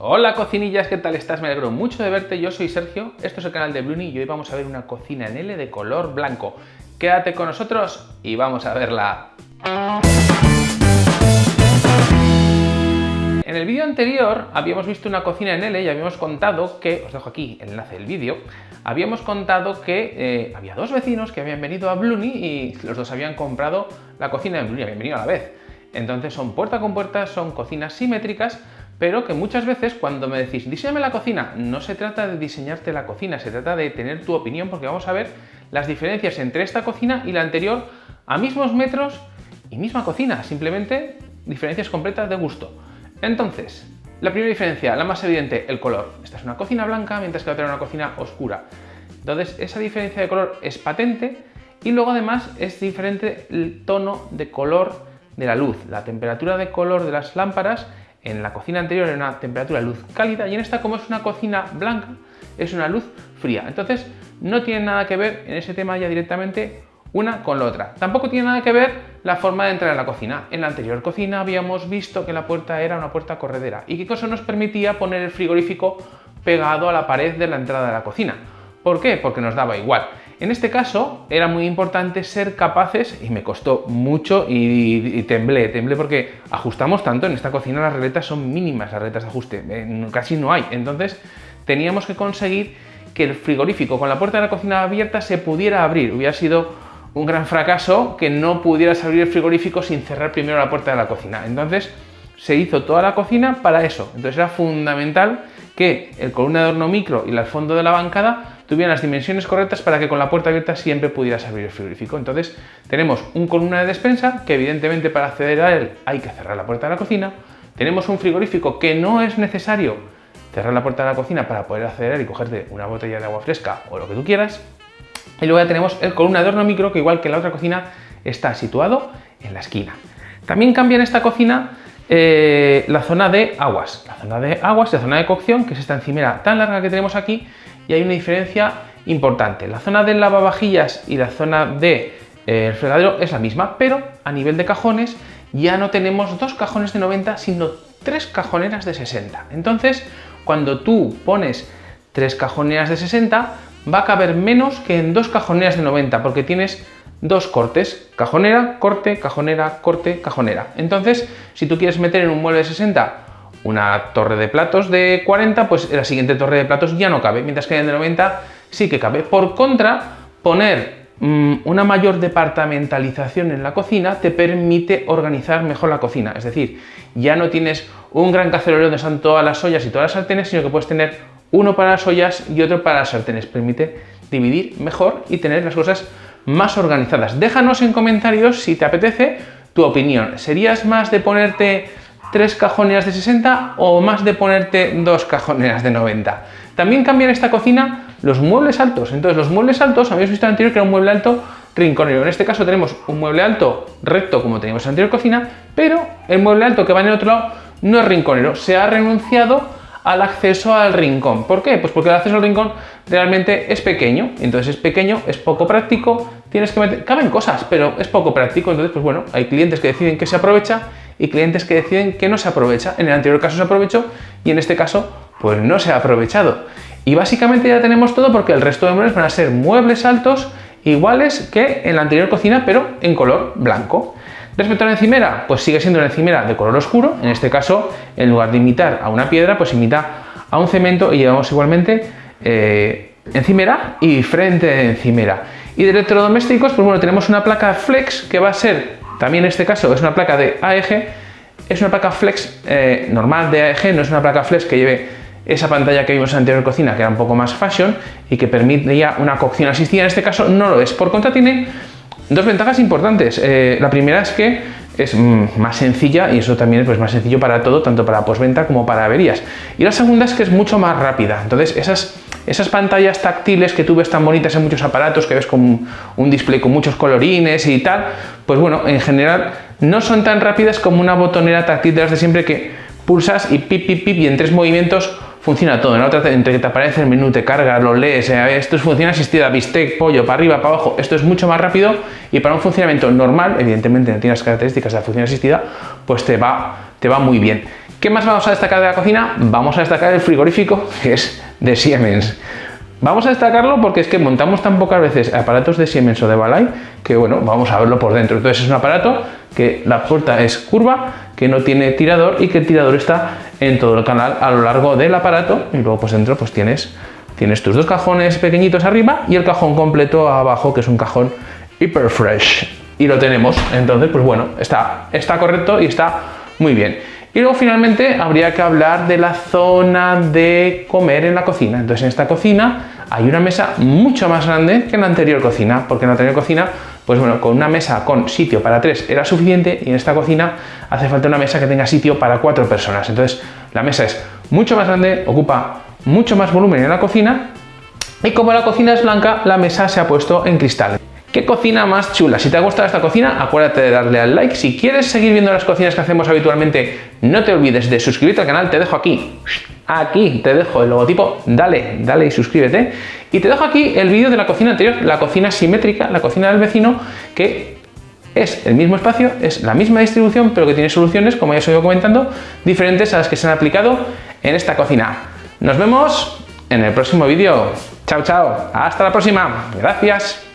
Hola cocinillas, ¿qué tal estás? Me alegro mucho de verte, yo soy Sergio, esto es el canal de Bruni y hoy vamos a ver una cocina en L de color blanco. Quédate con nosotros y vamos a verla. En el vídeo anterior habíamos visto una cocina en L y habíamos contado que, os dejo aquí el enlace del vídeo, habíamos contado que eh, había dos vecinos que habían venido a Bluni y los dos habían comprado la cocina en Bluni, habían venido a la vez. Entonces son puerta con puerta, son cocinas simétricas, pero que muchas veces cuando me decís diseñame la cocina, no se trata de diseñarte la cocina, se trata de tener tu opinión porque vamos a ver las diferencias entre esta cocina y la anterior a mismos metros y misma cocina, simplemente diferencias completas de gusto. Entonces, la primera diferencia, la más evidente, el color. Esta es una cocina blanca, mientras que la otra es una cocina oscura. Entonces, esa diferencia de color es patente y luego además es diferente el tono de color de la luz. La temperatura de color de las lámparas en la cocina anterior era una temperatura luz cálida y en esta como es una cocina blanca es una luz fría. Entonces no tiene nada que ver en ese tema ya directamente una con la otra. Tampoco tiene nada que ver la forma de entrar en la cocina. En la anterior cocina habíamos visto que la puerta era una puerta corredera y que eso nos permitía poner el frigorífico pegado a la pared de la entrada de la cocina. ¿Por qué? Porque nos daba igual. En este caso era muy importante ser capaces, y me costó mucho y, temblé, temblé porque ajustamos tanto, en esta cocina las regletas son mínimas, las regletas de ajuste, casi no hay. Entonces teníamos que conseguir que el frigorífico con la puerta de la cocina abierta se pudiera abrir. Hubiera sido un gran fracaso que no pudieras abrir el frigorífico sin cerrar primero la puerta de la cocina. Entonces se hizo toda la cocina para eso. Entonces era fundamental que el columna de horno micro y el fondo de la bancada tuvieran las dimensiones correctas para que con la puerta abierta siempre pudieras abrir el frigorífico. Entonces tenemos un columna de despensa que evidentemente para acceder a él hay que cerrar la puerta de la cocina. Tenemos un frigorífico que no es necesario cerrar la puerta de la cocina para poder acceder y cogerte una botella de agua fresca o lo que tú quieras. Y luego ya tenemos el columna de horno micro que igual que la otra cocina está situado en la esquina. También cambia en esta cocina eh, la zona de aguas. La zona de aguas la zona de cocción, que es esta encimera tan larga que tenemos aquí, y hay una diferencia importante. La zona del lavavajillas y la zona del de, eh, fregadero es la misma, pero a nivel de cajones ya no tenemos dos cajones de 90, sino tres cajoneras de 60. Entonces, cuando tú pones tres cajoneras de 60, va a caber menos que en dos cajoneras de 90, porque tienes dos cortes, cajonera, corte, cajonera, corte, cajonera. Entonces, si tú quieres meter en un mueble de 60 una torre de platos de 40, pues la siguiente torre de platos ya no cabe, mientras que en de 90 sí que cabe. Por contra, poner mm, una mayor departamentalización en la cocina te permite organizar mejor la cocina, es decir, ya no tienes un gran cacerolero donde están todas las ollas y todas las sartenes, sino que puedes tener uno para las ollas y otro para las sartenes. Permite dividir mejor y tener las cosas más organizadas. Déjanos en comentarios si te apetece tu opinión. ¿Serías más de ponerte tres cajoneras de 60 o más de ponerte dos cajoneras de 90. También cambian esta cocina los muebles altos. Entonces los muebles altos, habéis visto en anterior que era un mueble alto rinconero. En este caso tenemos un mueble alto recto como teníamos en la anterior cocina, pero el mueble alto que va en el otro lado no es rinconero. Se ha renunciado al acceso al rincón. ¿Por qué? Pues porque el acceso al rincón realmente es pequeño. Entonces es pequeño, es poco práctico, tienes que meter... Caben cosas, pero es poco práctico. Entonces, pues bueno, hay clientes que deciden que se aprovecha y clientes que deciden que no se aprovecha. En el anterior caso se aprovechó y en este caso pues no se ha aprovechado. Y básicamente ya tenemos todo porque el resto de muebles van a ser muebles altos iguales que en la anterior cocina pero en color blanco. Respecto a la encimera, pues sigue siendo una encimera de color oscuro, en este caso en lugar de imitar a una piedra pues imita a un cemento y llevamos igualmente eh, encimera y frente de encimera. Y de electrodomésticos, pues bueno, tenemos una placa flex que va a ser también en este caso es una placa de AEG, es una placa flex eh, normal de AEG, no es una placa flex que lleve esa pantalla que vimos en la anterior cocina, que era un poco más fashion y que permitía una cocción asistida, en este caso no lo es. Por contra tiene dos ventajas importantes. Eh, la primera es que es mm, más sencilla y eso también es pues, más sencillo para todo, tanto para postventa como para averías. Y la segunda es que es mucho más rápida. Entonces esas esas pantallas táctiles que tú ves tan bonitas en muchos aparatos, que ves con un display con muchos colorines y tal, pues bueno, en general no son tan rápidas como una botonera táctil de las de siempre que pulsas y pip, pip, pip y en tres movimientos funciona todo. En entre que te aparece el menú, te carga, lo lees, eh, esto es función asistida, bistec, pollo, para arriba, para abajo, esto es mucho más rápido y para un funcionamiento normal, evidentemente no tiene las características de la función asistida, pues te va, te va muy bien. ¿Qué más vamos a destacar de la cocina? Vamos a destacar el frigorífico, que es de Siemens. Vamos a destacarlo porque es que montamos tan pocas veces aparatos de Siemens o de Balay que bueno, vamos a verlo por dentro. Entonces es un aparato que la puerta es curva, que no tiene tirador y que el tirador está en todo el canal a lo largo del aparato y luego pues dentro pues tienes, tienes tus dos cajones pequeñitos arriba y el cajón completo abajo que es un cajón hiper fresh y lo tenemos. Entonces pues bueno, está, está correcto y está muy bien. Y luego finalmente habría que hablar de la zona de comer en la cocina. Entonces en esta cocina hay una mesa mucho más grande que en la anterior cocina, porque en la anterior cocina, pues bueno, con una mesa con sitio para tres era suficiente y en esta cocina hace falta una mesa que tenga sitio para cuatro personas. Entonces la mesa es mucho más grande, ocupa mucho más volumen en la cocina y como la cocina es blanca, la mesa se ha puesto en cristal. ¿Qué cocina más chula? Si te ha gustado esta cocina, acuérdate de darle al like. Si quieres seguir viendo las cocinas que hacemos habitualmente, no te olvides de suscribirte al canal. Te dejo aquí, aquí te dejo el logotipo. Dale, dale y suscríbete. Y te dejo aquí el vídeo de la cocina anterior, la cocina simétrica, la cocina del vecino, que es el mismo espacio, es la misma distribución, pero que tiene soluciones, como ya os he ido comentando, diferentes a las que se han aplicado en esta cocina. Nos vemos en el próximo vídeo. Chao, chao. Hasta la próxima. Gracias.